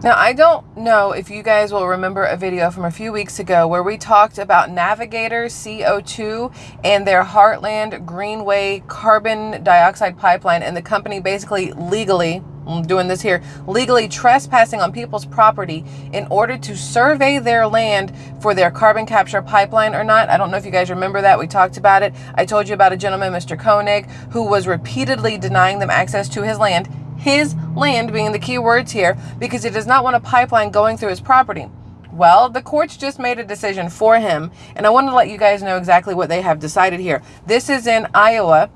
Now, I don't know if you guys will remember a video from a few weeks ago where we talked about Navigator CO2 and their Heartland Greenway carbon dioxide pipeline and the company basically legally, doing this here, legally trespassing on people's property in order to survey their land for their carbon capture pipeline or not. I don't know if you guys remember that. We talked about it. I told you about a gentleman, Mr. Koenig, who was repeatedly denying them access to his land his land being the key words here because he does not want a pipeline going through his property. Well, the courts just made a decision for him, and I want to let you guys know exactly what they have decided here. This is in Iowa.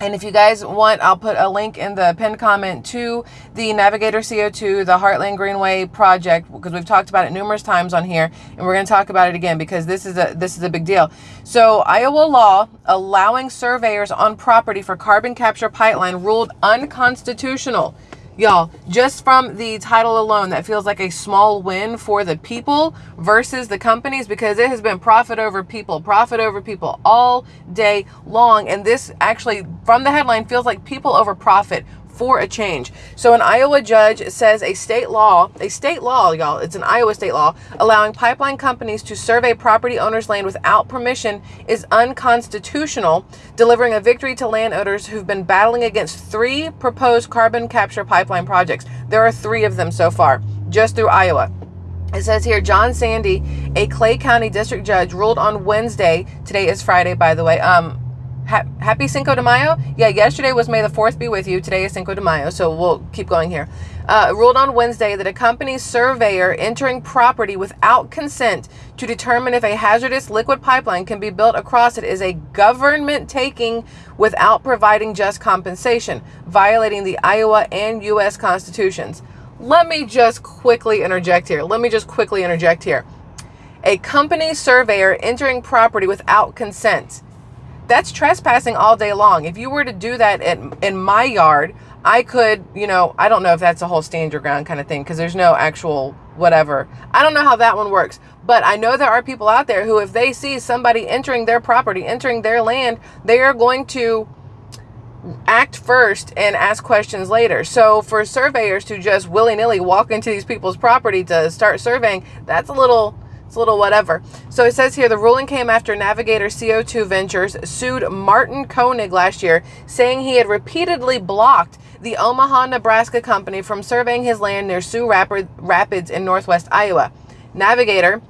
And if you guys want, I'll put a link in the pinned comment to the Navigator CO2, the Heartland Greenway project, because we've talked about it numerous times on here, and we're going to talk about it again because this is a this is a big deal. So Iowa law allowing surveyors on property for carbon capture pipeline ruled unconstitutional. Y'all, just from the title alone, that feels like a small win for the people versus the companies because it has been profit over people, profit over people all day long. And this actually, from the headline, feels like people over profit for a change. So an Iowa judge says a state law, a state law, y'all, it's an Iowa state law, allowing pipeline companies to survey property owners' land without permission is unconstitutional, delivering a victory to landowners who've been battling against three proposed carbon capture pipeline projects. There are three of them so far, just through Iowa. It says here, John Sandy, a Clay County district judge, ruled on Wednesday. Today is Friday, by the way. Um, ha happy Cinco de Mayo. Yeah, yesterday was May the 4th be with you. Today is Cinco de Mayo, so we'll keep going here. Uh, ruled on Wednesday that a company surveyor entering property without consent to determine if a hazardous liquid pipeline can be built across it is a government taking without providing just compensation, violating the Iowa and U.S. constitutions. Let me just quickly interject here. Let me just quickly interject here. A company surveyor entering property without consent that's trespassing all day long. If you were to do that in, in my yard, I could, you know, I don't know if that's a whole stand your ground kind of thing because there's no actual whatever. I don't know how that one works, but I know there are people out there who, if they see somebody entering their property, entering their land, they are going to act first and ask questions later. So for surveyors to just willy nilly walk into these people's property to start surveying, that's a little it's a little whatever. So it says here the ruling came after Navigator CO2 Ventures sued Martin Koenig last year, saying he had repeatedly blocked the Omaha, Nebraska company from surveying his land near Sioux Rapids in northwest Iowa. Navigator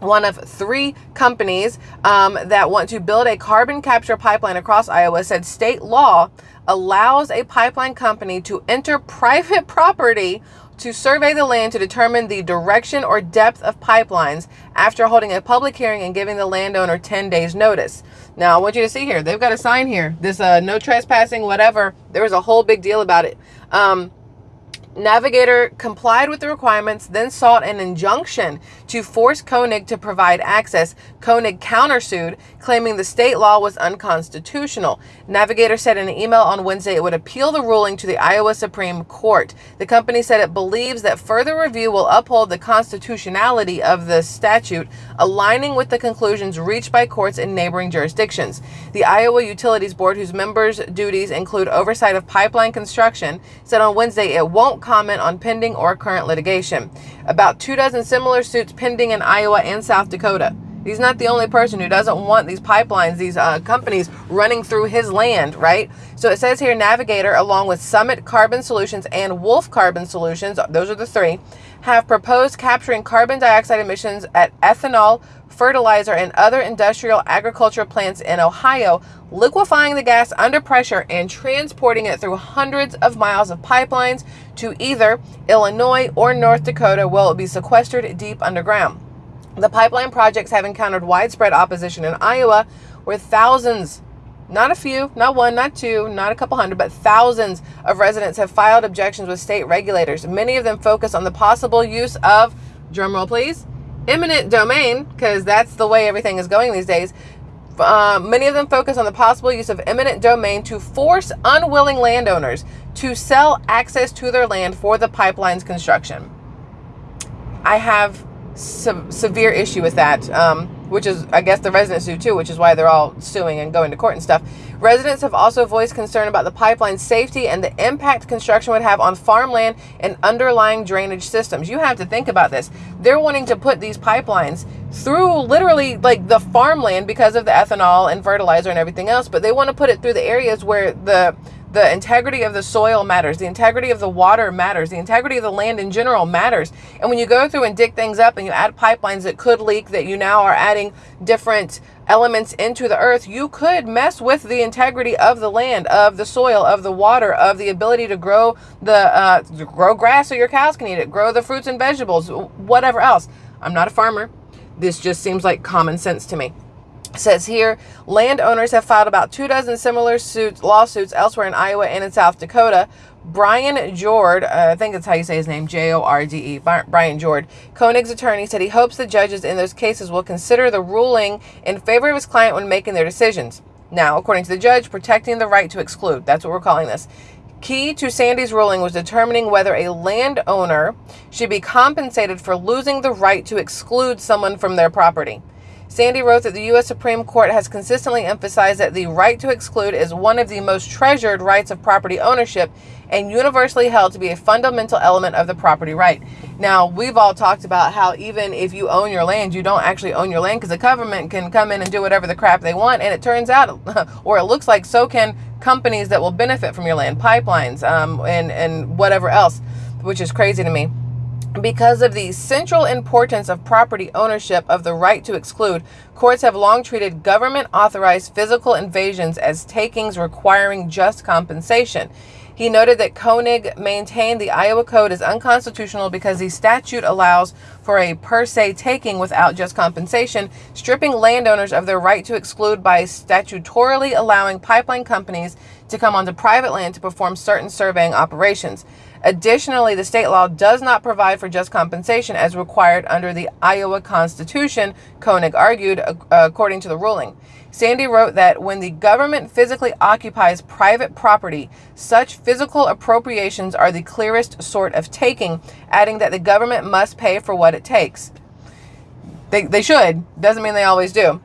one of three companies um, that want to build a carbon capture pipeline across Iowa said state law allows a pipeline company to enter private property to survey the land to determine the direction or depth of pipelines after holding a public hearing and giving the landowner 10 days notice. Now, I want you to see here, they've got a sign here, this uh, no trespassing, whatever. There was a whole big deal about it. Um, Navigator complied with the requirements, then sought an injunction to force Koenig to provide access. Koenig countersued, claiming the state law was unconstitutional. Navigator said in an email on Wednesday it would appeal the ruling to the Iowa Supreme Court. The company said it believes that further review will uphold the constitutionality of the statute, aligning with the conclusions reached by courts in neighboring jurisdictions. The Iowa Utilities Board, whose members' duties include oversight of pipeline construction, said on Wednesday it won't comment on pending or current litigation. About two dozen similar suits pending in Iowa and South Dakota. He's not the only person who doesn't want these pipelines, these uh, companies running through his land, right? So it says here Navigator, along with Summit Carbon Solutions and Wolf Carbon Solutions, those are the three, have proposed capturing carbon dioxide emissions at ethanol, fertilizer, and other industrial agricultural plants in Ohio, liquefying the gas under pressure and transporting it through hundreds of miles of pipelines to either Illinois or North Dakota, where it will be sequestered deep underground. The pipeline projects have encountered widespread opposition in Iowa, where thousands not a few, not one, not two, not a couple hundred, but thousands of residents have filed objections with state regulators. Many of them focus on the possible use of, drumroll please, eminent domain, because that's the way everything is going these days. Uh, many of them focus on the possible use of eminent domain to force unwilling landowners to sell access to their land for the pipeline's construction. I have se severe issue with that. Um, which is, I guess, the residents do too, which is why they're all suing and going to court and stuff. Residents have also voiced concern about the pipeline's safety and the impact construction would have on farmland and underlying drainage systems. You have to think about this. They're wanting to put these pipelines through literally like the farmland because of the ethanol and fertilizer and everything else, but they want to put it through the areas where the the integrity of the soil matters. The integrity of the water matters. The integrity of the land in general matters. And when you go through and dig things up and you add pipelines that could leak, that you now are adding different elements into the earth, you could mess with the integrity of the land, of the soil, of the water, of the ability to grow the uh, grow grass so your cows can eat it, grow the fruits and vegetables, whatever else. I'm not a farmer. This just seems like common sense to me says here landowners have filed about two dozen similar suits lawsuits elsewhere in Iowa and in South Dakota. Brian Jorde, uh, I think that's how you say his name, J-O-R-D-E, Brian Jorde, Koenig's attorney said he hopes the judges in those cases will consider the ruling in favor of his client when making their decisions. Now, according to the judge, protecting the right to exclude. That's what we're calling this. Key to Sandy's ruling was determining whether a landowner should be compensated for losing the right to exclude someone from their property. Sandy wrote that the U.S. Supreme Court has consistently emphasized that the right to exclude is one of the most treasured rights of property ownership and universally held to be a fundamental element of the property right. Now, we've all talked about how even if you own your land, you don't actually own your land because the government can come in and do whatever the crap they want. And it turns out, or it looks like so can companies that will benefit from your land, pipelines, um, and, and whatever else, which is crazy to me. Because of the central importance of property ownership of the right to exclude, courts have long treated government authorized physical invasions as takings requiring just compensation. He noted that Koenig maintained the Iowa Code is unconstitutional because the statute allows for a per se taking without just compensation, stripping landowners of their right to exclude by statutorily allowing pipeline companies to come onto private land to perform certain surveying operations. Additionally, the state law does not provide for just compensation as required under the Iowa Constitution, Koenig argued, uh, according to the ruling. Sandy wrote that when the government physically occupies private property, such physical appropriations are the clearest sort of taking, adding that the government must pay for what it takes. They, they should, doesn't mean they always do.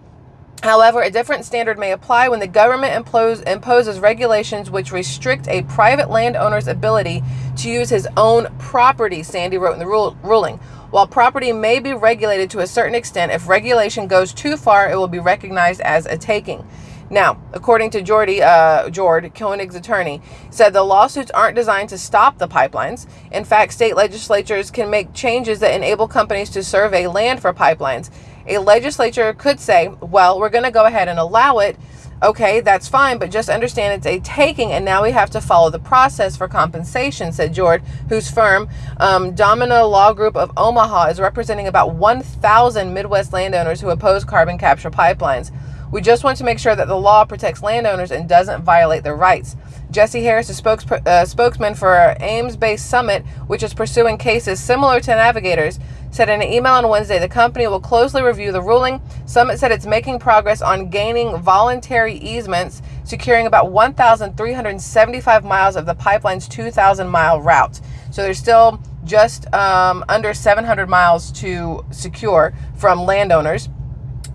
However, a different standard may apply when the government impose, imposes regulations which restrict a private landowner's ability to use his own property, Sandy wrote in the rule, ruling. While property may be regulated to a certain extent, if regulation goes too far, it will be recognized as a taking. Now, according to Jordy, uh, Jorde, Koenig's attorney, said the lawsuits aren't designed to stop the pipelines. In fact, state legislatures can make changes that enable companies to survey land for pipelines. A legislature could say, well, we're going to go ahead and allow it. Okay, that's fine, but just understand it's a taking, and now we have to follow the process for compensation, said George, whose firm, um, Domina Law Group of Omaha, is representing about 1,000 Midwest landowners who oppose carbon capture pipelines. We just want to make sure that the law protects landowners and doesn't violate their rights. Jesse Harris, a spokes, uh, spokesman for Ames Based Summit, which is pursuing cases similar to Navigators, said in an email on Wednesday the company will closely review the ruling. Summit said it's making progress on gaining voluntary easements, securing about 1,375 miles of the pipeline's 2,000 mile route. So there's still just um, under 700 miles to secure from landowners.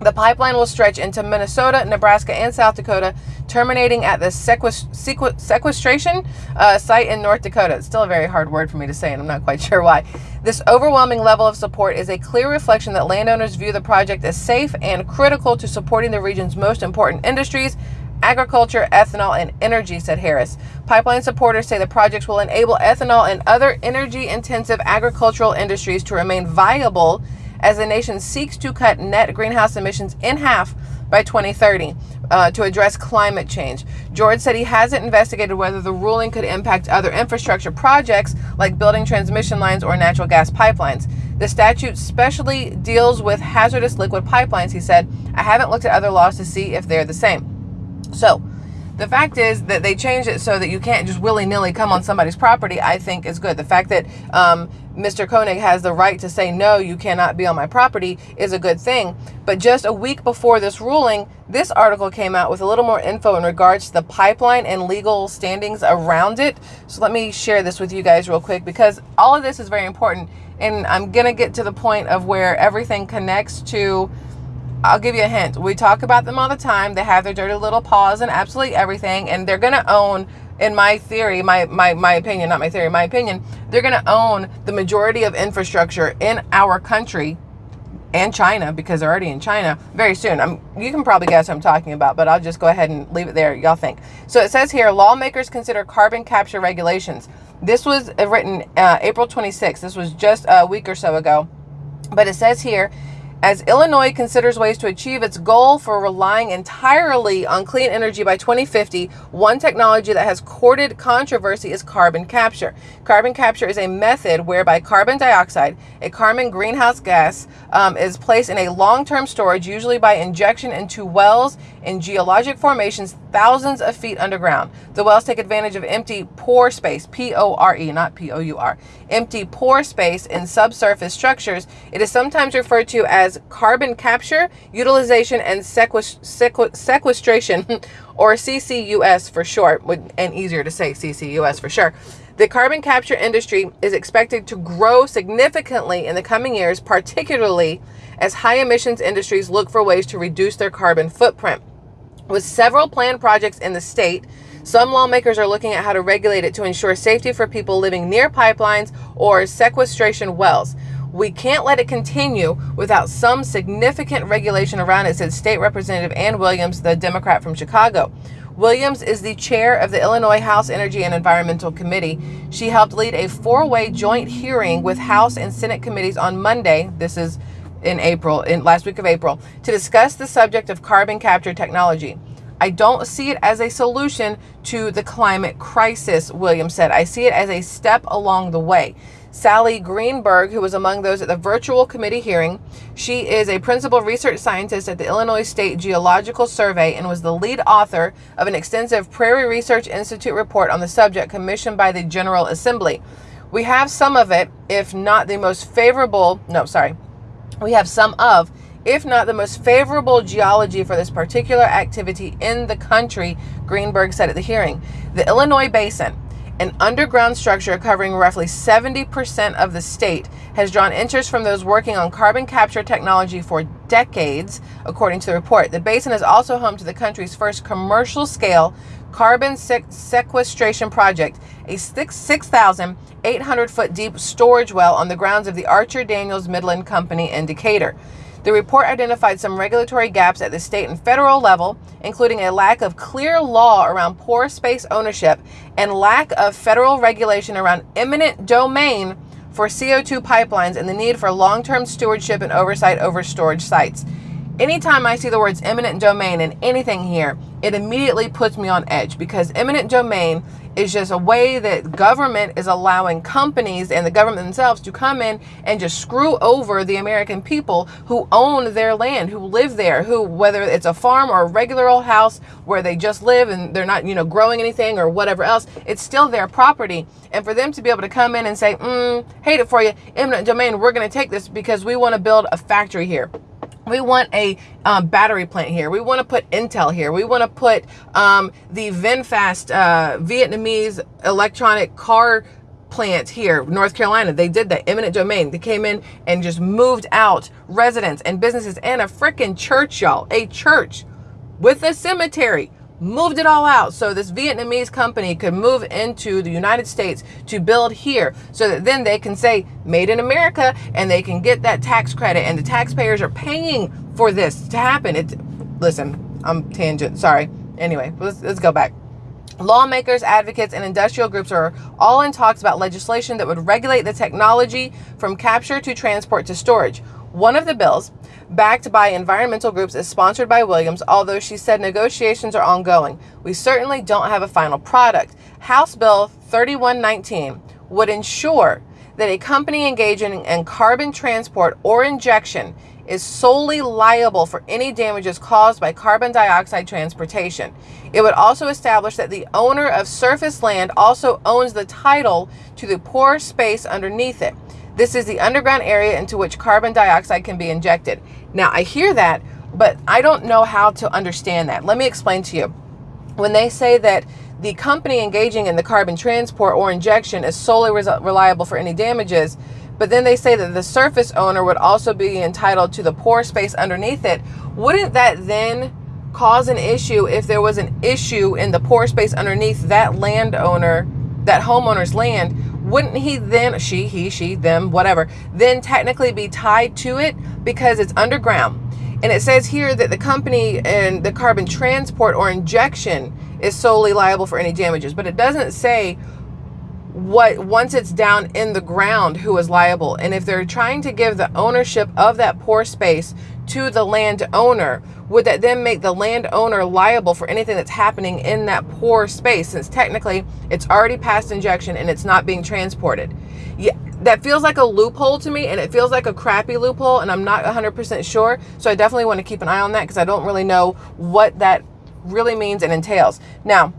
The pipeline will stretch into Minnesota, Nebraska, and South Dakota, terminating at the sequestration uh, site in North Dakota. It's still a very hard word for me to say, and I'm not quite sure why. This overwhelming level of support is a clear reflection that landowners view the project as safe and critical to supporting the region's most important industries agriculture, ethanol, and energy, said Harris. Pipeline supporters say the projects will enable ethanol and other energy intensive agricultural industries to remain viable as the nation seeks to cut net greenhouse emissions in half by 2030 uh, to address climate change. George said he hasn't investigated whether the ruling could impact other infrastructure projects like building transmission lines or natural gas pipelines. The statute specially deals with hazardous liquid pipelines, he said. I haven't looked at other laws to see if they're the same. So, the fact is that they changed it so that you can't just willy-nilly come on somebody's property, I think is good. The fact that um, Mr. Koenig has the right to say, no, you cannot be on my property is a good thing. But just a week before this ruling, this article came out with a little more info in regards to the pipeline and legal standings around it. So let me share this with you guys real quick because all of this is very important. And I'm going to get to the point of where everything connects to I'll give you a hint. We talk about them all the time. They have their dirty little paws and absolutely everything, and they're going to own in my theory, my, my, my opinion, not my theory, my opinion, they're going to own the majority of infrastructure in our country and China because they're already in China very soon. I'm, you can probably guess what I'm talking about, but I'll just go ahead and leave it there. Y'all think. So it says here, lawmakers consider carbon capture regulations. This was written uh, April 26th. This was just a week or so ago. But it says here, as Illinois considers ways to achieve its goal for relying entirely on clean energy by 2050, one technology that has courted controversy is carbon capture. Carbon capture is a method whereby carbon dioxide, a carbon greenhouse gas, um, is placed in a long-term storage, usually by injection into wells in geologic formations thousands of feet underground. The wells take advantage of empty pore space, P-O-R-E, not P-O-U-R, empty pore space in subsurface structures. It is sometimes referred to as carbon capture, utilization, and sequestration, or CCUS for short, and easier to say CCUS for sure. The carbon capture industry is expected to grow significantly in the coming years, particularly as high emissions industries look for ways to reduce their carbon footprint. With several planned projects in the state, some lawmakers are looking at how to regulate it to ensure safety for people living near pipelines or sequestration wells. We can't let it continue without some significant regulation around it, said State Representative Ann Williams, the Democrat from Chicago. Williams is the chair of the Illinois House Energy and Environmental Committee. She helped lead a four-way joint hearing with House and Senate committees on Monday. This is in April, in last week of April, to discuss the subject of carbon capture technology. I don't see it as a solution to the climate crisis, Williams said. I see it as a step along the way. Sallie Greenberg, who was among those at the virtual committee hearing, she is a principal research scientist at the Illinois State Geological Survey and was the lead author of an extensive Prairie Research Institute report on the subject commissioned by the General Assembly. We have some of it, if not the most favorable, no, sorry, we have some of, if not the most favorable geology for this particular activity in the country, Greenberg said at the hearing. The Illinois Basin, an underground structure covering roughly 70% of the state, has drawn interest from those working on carbon capture technology for decades, according to the report. The basin is also home to the country's first commercial scale carbon sequestration project, a 6,800 foot deep storage well on the grounds of the Archer Daniels Midland Company in Decatur. The report identified some regulatory gaps at the state and federal level, including a lack of clear law around pore space ownership and lack of federal regulation around eminent domain for CO2 pipelines and the need for long-term stewardship and oversight over storage sites. Anytime I see the words eminent domain in anything here, it immediately puts me on edge because eminent domain is just a way that government is allowing companies and the government themselves to come in and just screw over the American people who own their land, who live there, who, whether it's a farm or a regular old house where they just live and they're not, you know, growing anything or whatever else, it's still their property. And for them to be able to come in and say, mm, hate it for you, eminent domain, we're going to take this because we want to build a factory here we want a um, battery plant here. We want to put Intel here. We want to put um, the VinFast uh, Vietnamese electronic car plant here, North Carolina. They did that eminent domain. They came in and just moved out residents and businesses and a freaking church, y'all. A church with a cemetery moved it all out so this Vietnamese company could move into the United States to build here so that then they can say made in America and they can get that tax credit and the taxpayers are paying for this to happen. It, listen, I'm tangent, sorry. Anyway, let's, let's go back. Lawmakers, advocates, and industrial groups are all in talks about legislation that would regulate the technology from capture to transport to storage. One of the bills, backed by environmental groups, is sponsored by Williams, although she said negotiations are ongoing. We certainly don't have a final product. House Bill 3119 would ensure that a company engaging in carbon transport or injection is solely liable for any damages caused by carbon dioxide transportation. It would also establish that the owner of surface land also owns the title to the pore space underneath it. This is the underground area into which carbon dioxide can be injected. Now, I hear that, but I don't know how to understand that. Let me explain to you. When they say that the company engaging in the carbon transport or injection is solely reliable for any damages, but then they say that the surface owner would also be entitled to the pore space underneath it. Wouldn't that then cause an issue if there was an issue in the pore space underneath that landowner, that homeowner's land? Wouldn't he then, she, he, she, them, whatever, then technically be tied to it? Because it's underground? And it says here that the company and the carbon transport or injection is solely liable for any damages, but it doesn't say what once it's down in the ground who is liable. And if they're trying to give the ownership of that pore space to the landowner would that then make the landowner liable for anything that's happening in that pore space since technically it's already past injection and it's not being transported? Yeah that feels like a loophole to me and it feels like a crappy loophole and i'm not 100% sure. So i definitely want to keep an eye on that because i don't really know what that really means and entails. Now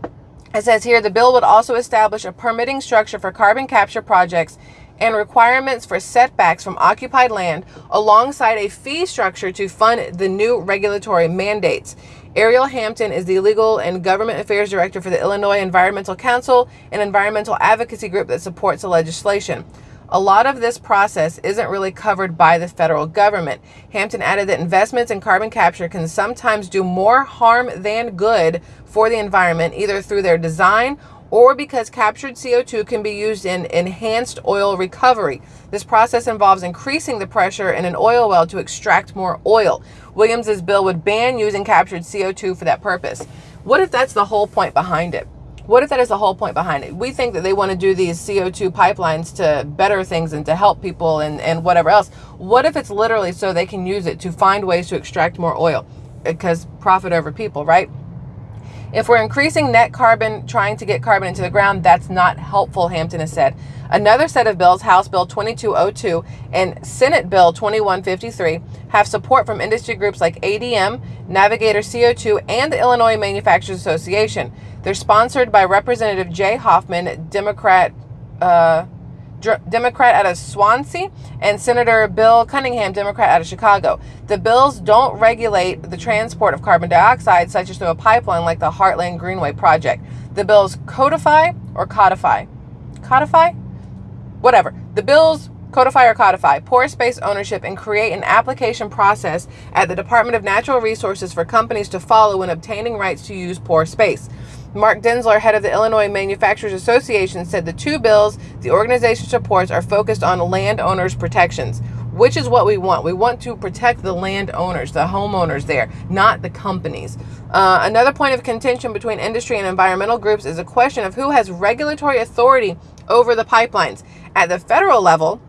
it says here the bill would also establish a permitting structure for carbon capture projects and requirements for setbacks from occupied land alongside a fee structure to fund the new regulatory mandates. Ariel Hampton is the Legal and Government Affairs Director for the Illinois Environmental Council, an environmental advocacy group that supports the legislation. A lot of this process isn't really covered by the federal government. Hampton added that investments in carbon capture can sometimes do more harm than good for the environment, either through their design or because captured CO2 can be used in enhanced oil recovery. This process involves increasing the pressure in an oil well to extract more oil. Williams's bill would ban using captured CO2 for that purpose. What if that's the whole point behind it? What if that is the whole point behind it? We think that they want to do these CO2 pipelines to better things and to help people and, and whatever else. What if it's literally so they can use it to find ways to extract more oil? Because profit over people, right? If we're increasing net carbon, trying to get carbon into the ground, that's not helpful, Hampton has said. Another set of bills, House Bill 2202 and Senate Bill 2153, have support from industry groups like ADM, Navigator CO2, and the Illinois Manufacturers Association. They're sponsored by Representative Jay Hoffman, Democrat. Uh, Democrat out of Swansea, and Senator Bill Cunningham, Democrat out of Chicago. The bills don't regulate the transport of carbon dioxide, such as through a pipeline like the Heartland Greenway project. The bills codify or codify? Codify? Whatever. The bills codify or codify pore space ownership and create an application process at the Department of Natural Resources for companies to follow when obtaining rights to use pore space. Mark Denzler, head of the Illinois Manufacturers Association, said the two bills the organization supports are focused on landowners' protections, which is what we want. We want to protect the landowners, the homeowners there, not the companies. Uh, another point of contention between industry and environmental groups is a question of who has regulatory authority over the pipelines. At the federal level,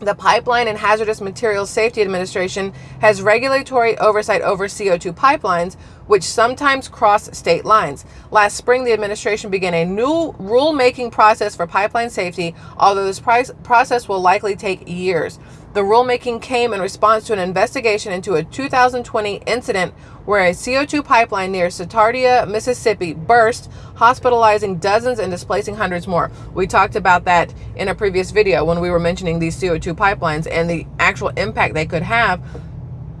the Pipeline and Hazardous Materials Safety Administration has regulatory oversight over CO2 pipelines, which sometimes cross state lines. Last spring, the administration began a new rulemaking process for pipeline safety, although this process will likely take years. The rulemaking came in response to an investigation into a 2020 incident where a CO2 pipeline near Satartia, Mississippi burst, hospitalizing dozens and displacing hundreds more. We talked about that in a previous video when we were mentioning these CO2 pipelines and the actual impact they could have.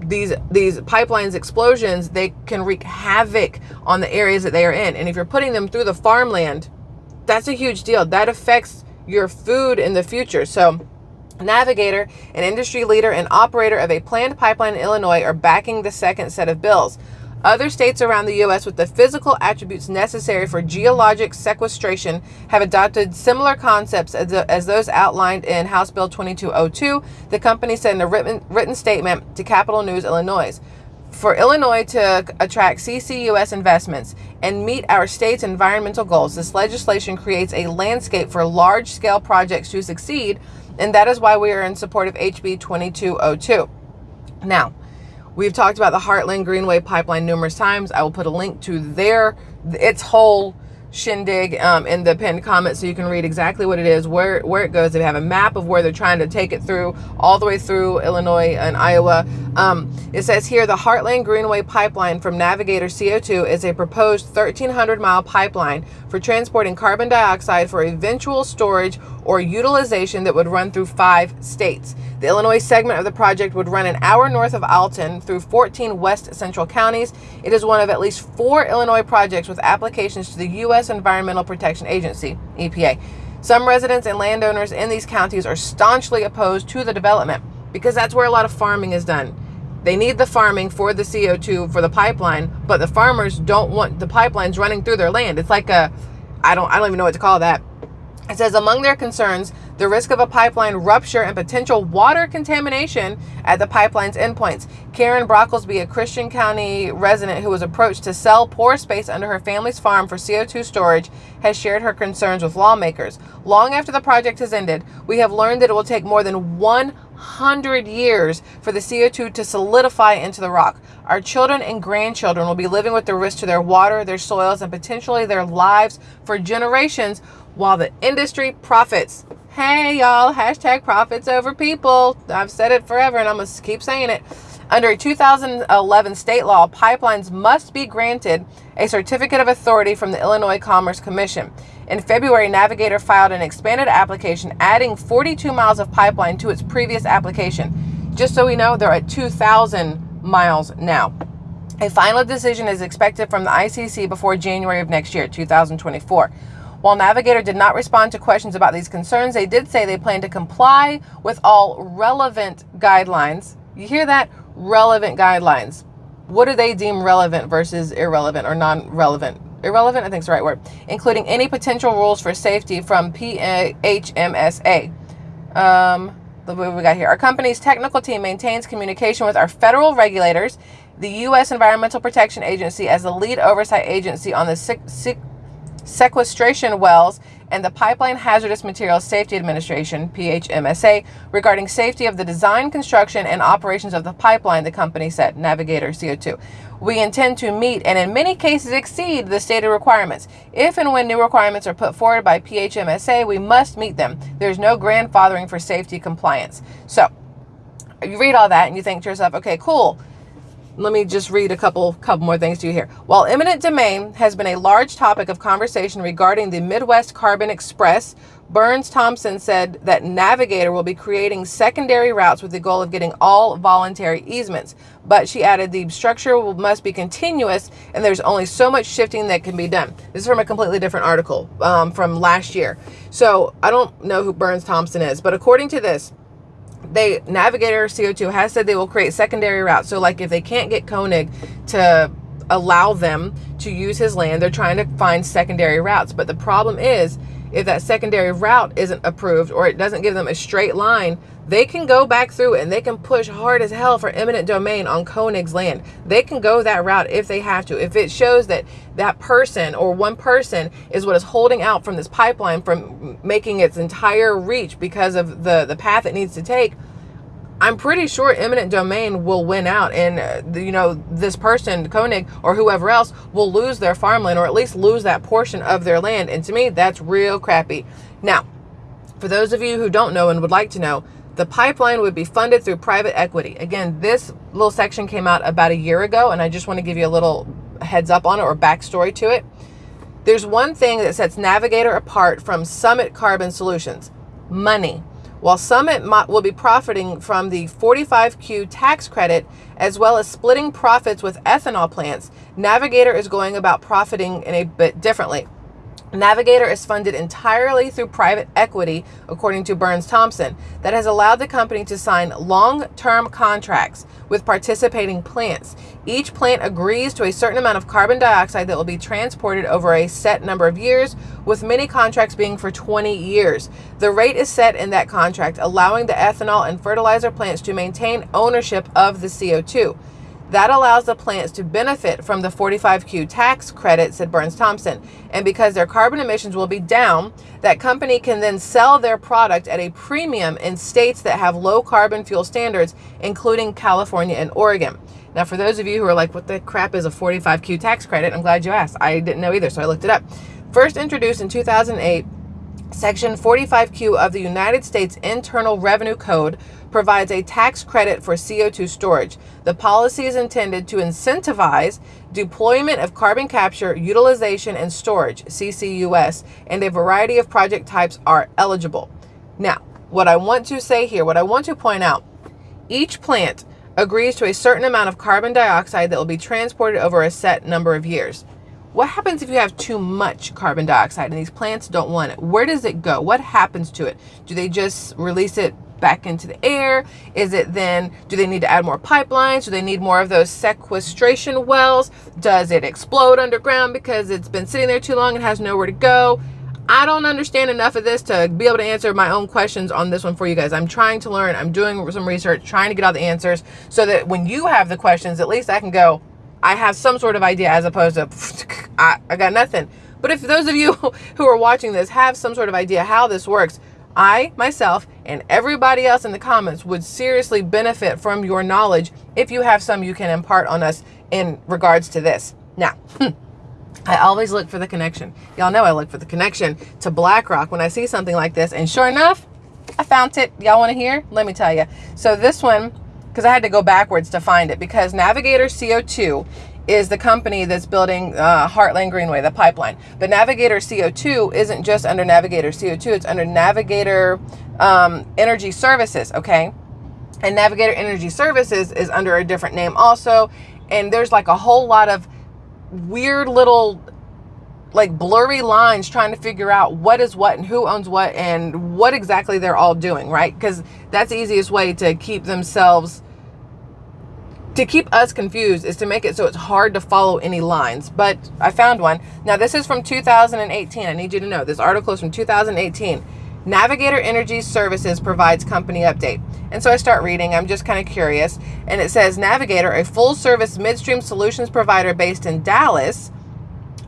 These these pipelines explosions, they can wreak havoc on the areas that they are in. And if you're putting them through the farmland, that's a huge deal. That affects your food in the future. So Navigator, an industry leader and operator of a planned pipeline in Illinois, are backing the second set of bills. Other states around the U.S. with the physical attributes necessary for geologic sequestration have adopted similar concepts as, the, as those outlined in House Bill 2202, the company said in a written, written statement to Capital News Illinois. For Illinois to attract CCUS investments and meet our state's environmental goals, this legislation creates a landscape for large scale projects to succeed and that is why we are in support of HB 2202. Now, we've talked about the Heartland Greenway pipeline numerous times. I will put a link to their its whole shindig um, in the pinned comment so you can read exactly what it is, where, where it goes. They have a map of where they're trying to take it through, all the way through Illinois and Iowa. Um, it says here, the Heartland Greenway pipeline from Navigator CO2 is a proposed 1,300 mile pipeline for transporting carbon dioxide for eventual storage or utilization that would run through five states. The Illinois segment of the project would run an hour north of Alton through 14 west central counties. It is one of at least four Illinois projects with applications to the U.S. Environmental Protection Agency, EPA. Some residents and landowners in these counties are staunchly opposed to the development because that's where a lot of farming is done. They need the farming for the CO2 for the pipeline, but the farmers don't want the pipelines running through their land. It's like a, I don't, I don't even know what to call that. It says among their concerns, the risk of a pipeline rupture and potential water contamination at the pipeline's endpoints. Karen Brocklesby, a Christian County resident who was approached to sell pore space under her family's farm for CO2 storage, has shared her concerns with lawmakers. Long after the project has ended, we have learned that it will take more than 100 years for the CO2 to solidify into the rock. Our children and grandchildren will be living with the risk to their water, their soils, and potentially their lives for generations while the industry profits. Hey, y'all, hashtag profits over people. I've said it forever and I'm going to keep saying it. Under a 2011 state law, pipelines must be granted a certificate of authority from the Illinois Commerce Commission. In February, Navigator filed an expanded application adding 42 miles of pipeline to its previous application. Just so we know, they're at 2,000 miles now. A final decision is expected from the ICC before January of next year, 2024. While Navigator did not respond to questions about these concerns, they did say they plan to comply with all relevant guidelines. You hear that? Relevant guidelines. What do they deem relevant versus irrelevant or non-relevant? Irrelevant, I think is the right word. Including any potential rules for safety from PHMSA. Um, what we got here. Our company's technical team maintains communication with our federal regulators, the U.S. Environmental Protection Agency as the lead oversight agency on the sequestration wells and the Pipeline Hazardous Materials Safety Administration, PHMSA, regarding safety of the design, construction, and operations of the pipeline, the company said, Navigator CO2. We intend to meet and in many cases exceed the stated requirements. If and when new requirements are put forward by PHMSA, we must meet them. There's no grandfathering for safety compliance. So you read all that and you think to yourself, okay, cool let me just read a couple couple more things to you here. While eminent domain has been a large topic of conversation regarding the Midwest Carbon Express, Burns Thompson said that Navigator will be creating secondary routes with the goal of getting all voluntary easements. But she added the structure must be continuous and there's only so much shifting that can be done. This is from a completely different article um, from last year. So I don't know who Burns Thompson is, but according to this, they Navigator CO2 has said they will create secondary routes. So like if they can't get Koenig to allow them to use his land, they're trying to find secondary routes. But the problem is if that secondary route isn't approved or it doesn't give them a straight line, they can go back through and they can push hard as hell for eminent domain on Koenig's land. They can go that route if they have to. If it shows that that person or one person is what is holding out from this pipeline from making its entire reach because of the, the path it needs to take, I'm pretty sure eminent domain will win out and, uh, you know, this person, Koenig or whoever else, will lose their farmland or at least lose that portion of their land. And to me, that's real crappy. Now, for those of you who don't know and would like to know, the pipeline would be funded through private equity. Again, this little section came out about a year ago, and I just want to give you a little heads up on it or backstory to it. There's one thing that sets Navigator apart from Summit Carbon Solutions money. While Summit will be profiting from the 45Q tax credit as well as splitting profits with ethanol plants, Navigator is going about profiting in a bit differently. Navigator is funded entirely through private equity, according to Burns Thompson, that has allowed the company to sign long-term contracts with participating plants. Each plant agrees to a certain amount of carbon dioxide that will be transported over a set number of years, with many contracts being for 20 years. The rate is set in that contract, allowing the ethanol and fertilizer plants to maintain ownership of the CO2. That allows the plants to benefit from the 45Q tax credit, said Burns Thompson. And because their carbon emissions will be down, that company can then sell their product at a premium in states that have low carbon fuel standards, including California and Oregon. Now, for those of you who are like, what the crap is a 45Q tax credit? I'm glad you asked. I didn't know either, so I looked it up. First introduced in 2008, Section 45Q of the United States Internal Revenue Code provides a tax credit for CO2 storage. The policy is intended to incentivize deployment of carbon capture, utilization, and storage, CCUS, and a variety of project types are eligible. Now, what I want to say here, what I want to point out, each plant agrees to a certain amount of carbon dioxide that will be transported over a set number of years. What happens if you have too much carbon dioxide and these plants don't want it? Where does it go? What happens to it? Do they just release it back into the air? Is it then, do they need to add more pipelines? Do they need more of those sequestration wells? Does it explode underground because it's been sitting there too long and has nowhere to go? I don't understand enough of this to be able to answer my own questions on this one for you guys. I'm trying to learn. I'm doing some research, trying to get all the answers so that when you have the questions, at least I can go, I have some sort of idea as opposed to I, I got nothing. But if those of you who are watching this have some sort of idea how this works, I, myself, and everybody else in the comments would seriously benefit from your knowledge if you have some you can impart on us in regards to this. Now, I always look for the connection. Y'all know I look for the connection to BlackRock when I see something like this. And sure enough, I found it. Y'all want to hear? Let me tell you. So this one, because I had to go backwards to find it, because Navigator CO2 is the company that's building uh, Heartland Greenway, the pipeline. But Navigator CO2 isn't just under Navigator CO2, it's under Navigator um, Energy Services, okay? And Navigator Energy Services is under a different name also. And there's like a whole lot of weird little like blurry lines trying to figure out what is what and who owns what and what exactly they're all doing, right? Because that's the easiest way to keep themselves to keep us confused is to make it so it's hard to follow any lines. But I found one. Now, this is from 2018. I need you to know this article is from 2018. Navigator Energy Services provides company update. And so I start reading. I'm just kind of curious. And it says Navigator, a full service midstream solutions provider based in Dallas,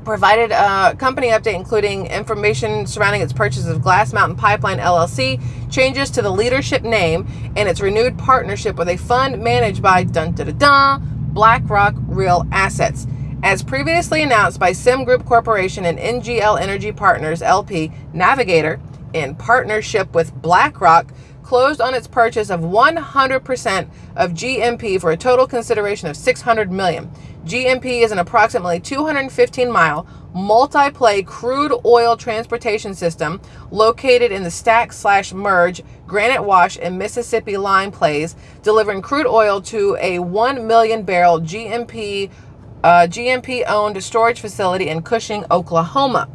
provided a company update including information surrounding its purchase of Glass Mountain Pipeline LLC, changes to the leadership name, and its renewed partnership with a fund managed by dun, dun, dun, dun, BlackRock Real Assets. As previously announced by SemGroup Corporation and NGL Energy Partners LP, Navigator, in partnership with BlackRock, closed on its purchase of 100% of GMP for a total consideration of 600 million. GMP is an approximately 215 mile multi-play crude oil transportation system located in the stack slash merge Granite Wash and Mississippian Lime plays, delivering crude oil to a 1 million barrel GMP uh, GMP owned storage facility in Cushing, Oklahoma.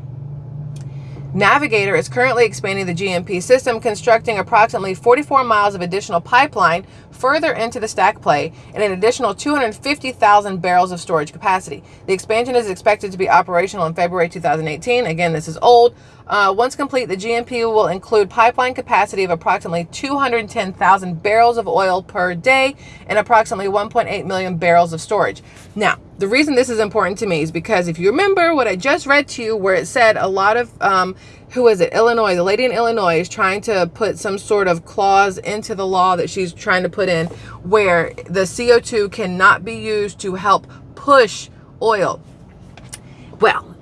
Navigator is currently expanding the GMP system, constructing approximately 44 miles of additional pipeline further into the stack play and an additional 250,000 barrels of storage capacity. The expansion is expected to be operational in February 2018. Again, this is old. Uh, once complete, the GMP will include pipeline capacity of approximately 210,000 barrels of oil per day and approximately 1.8 million barrels of storage. Now, the reason this is important to me is because if you remember what I just read to you, where it said a lot of, um, who is it, Illinois, the lady in Illinois is trying to put some sort of clause into the law that she's trying to put in where the CO2 cannot be used to help push oil. Well,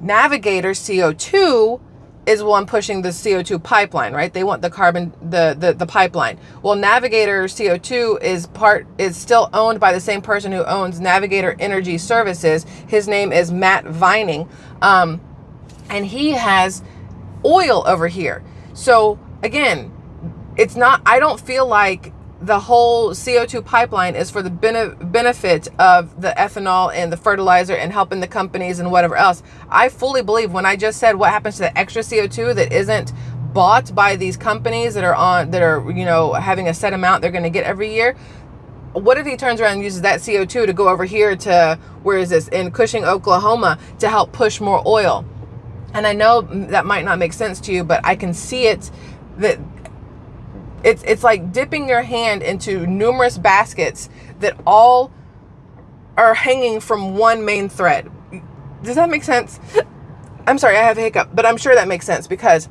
Navigator CO2 is one pushing the CO2 pipeline, right? They want the carbon, the, the, the pipeline. Well, Navigator CO2 is part, is still owned by the same person who owns Navigator Energy Services. His name is Matt Vining. Um, and he has oil over here. So again, it's not, I don't feel like the whole CO2 pipeline is for the bene benefit of the ethanol and the fertilizer and helping the companies and whatever else. I fully believe when I just said what happens to the extra CO2 that isn't bought by these companies that are on that are you know having a set amount they're going to get every year what if he turns around and uses that CO2 to go over here to where is this in Cushing, Oklahoma to help push more oil? And I know that might not make sense to you, but I can see it that it's it's like dipping your hand into numerous baskets that all are hanging from one main thread. Does that make sense? I'm sorry, I have a hiccup, but I'm sure that makes sense because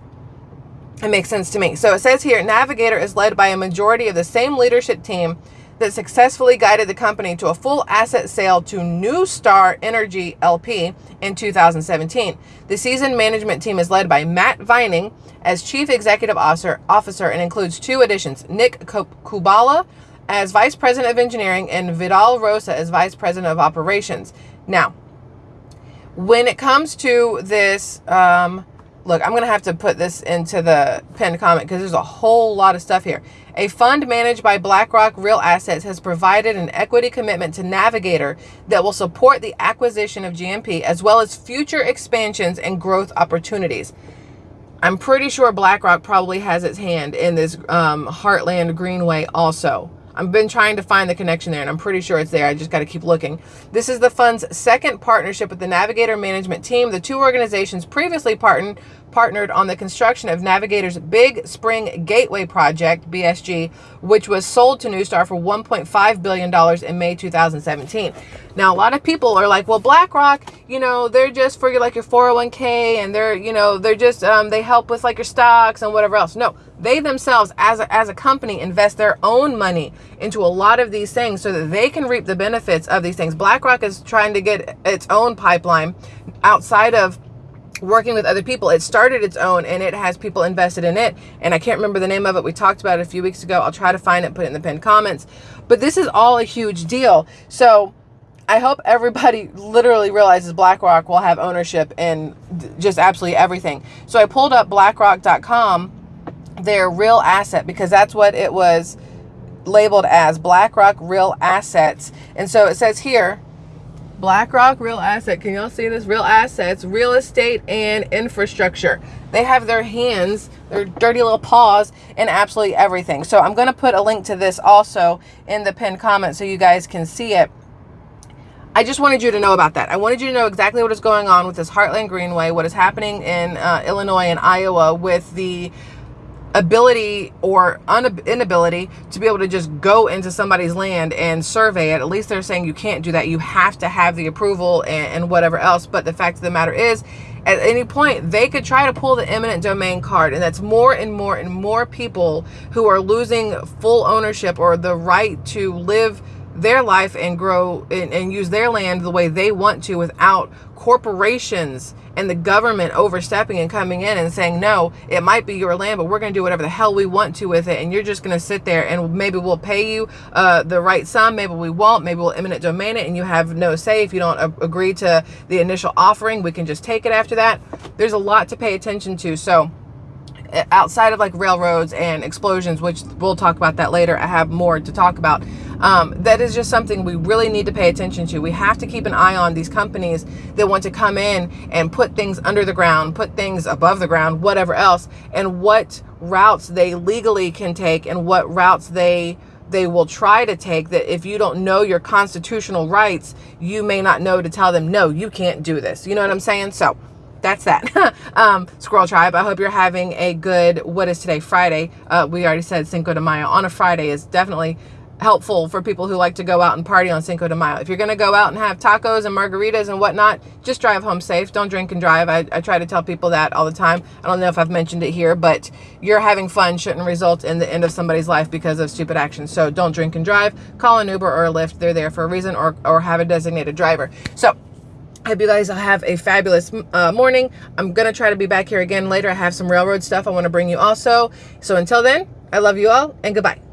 it makes sense to me. So it says here, Navigator is led by a majority of the same leadership team that successfully guided the company to a full asset sale to NuStar Energy LP in 2017. The seasoned management team is led by Matt Vining as Chief Executive Officer, officer and includes two additions, Nick Kubala as Vice President of Engineering and Vidal Rosa as Vice President of Operations. Now, when it comes to this um, look, I'm going to have to put this into the pinned comment because there's a whole lot of stuff here. A fund managed by BlackRock Real Assets has provided an equity commitment to Navigator that will support the acquisition of GMP as well as future expansions and growth opportunities. I'm pretty sure BlackRock probably has its hand in this um, Heartland Greenway also. I've been trying to find the connection there and I'm pretty sure it's there. I just got to keep looking. This is the fund's second partnership with the Navigator management team. The two organizations previously partnered partnered on the construction of Navigator's Big Spring Gateway project, BSG, which was sold to NuStar for $1.5 billion in May 2017. Now, a lot of people are like, well, BlackRock, you know, they're just for your, like your 401k and they're, you know, they're just, um, they help with like your stocks and whatever else. No, they themselves as a, as a company invest their own money into a lot of these things so that they can reap the benefits of these things. BlackRock is trying to get its own pipeline outside of working with other people. It started its own and it has people invested in it. And I can't remember the name of it. We talked about it a few weeks ago. I'll try to find it, put it in the pinned comments. But this is all a huge deal. So I hope everybody literally realizes BlackRock will have ownership in just absolutely everything. So I pulled up blackrock.com, their real asset, because that's what it was labeled as BlackRock Real Assets. And so it says here, BlackRock Real Asset. Can y'all see this? Real assets, real estate, and infrastructure. They have their hands, their dirty little paws in absolutely everything. So I'm going to put a link to this also in the pinned comment so you guys can see it. I just wanted you to know about that. I wanted you to know exactly what is going on with this Heartland Greenway, what is happening in uh, Illinois and Iowa with the ability or inability to be able to just go into somebody's land and survey it. At least they're saying you can't do that. You have to have the approval and, and, whatever else. But the fact of the matter is, at any point, they could try to pull the eminent domain card. And that's more and more and more people who are losing full ownership or the right to live their life and grow and, and use their land the way they want to without corporations and the government overstepping and coming in and saying, no, it might be your land, but we're going to do whatever the hell we want to with it. And you're just going to sit there and maybe we'll pay you uh, the right sum. Maybe we won't. Maybe we'll eminent domain it and you have no say. If you don't agree to the initial offering, we can just take it after that. There's a lot to pay attention to. So outside of like railroads and explosions, which we'll talk about that later. I have more to talk about. Um, that is just something we really need to pay attention to. We have to keep an eye on these companies that want to come in and put things under the ground, put things above the ground, whatever else, and what routes they legally can take and what routes they they will try to take that if you don't know your constitutional rights, you may not know to tell them, no, you can't do this. You know what I'm saying? So that's that. um, Squirrel Tribe, I hope you're having a good, what is today, Friday. Uh, we already said Cinco de Mayo on a Friday is definitely helpful for people who like to go out and party on Cinco de Mayo. If you're going to go out and have tacos and margaritas and whatnot, just drive home safe. Don't drink and drive. I, I try to tell people that all the time. I don't know if I've mentioned it here, but you're having fun shouldn't result in the end of somebody's life because of stupid actions. So don't drink and drive. Call an Uber or a Lyft. They're there for a reason or, or have a designated driver. So I hope you guys have a fabulous uh, morning. I'm going to try to be back here again later. I have some railroad stuff I want to bring you also. So until then, I love you all and goodbye.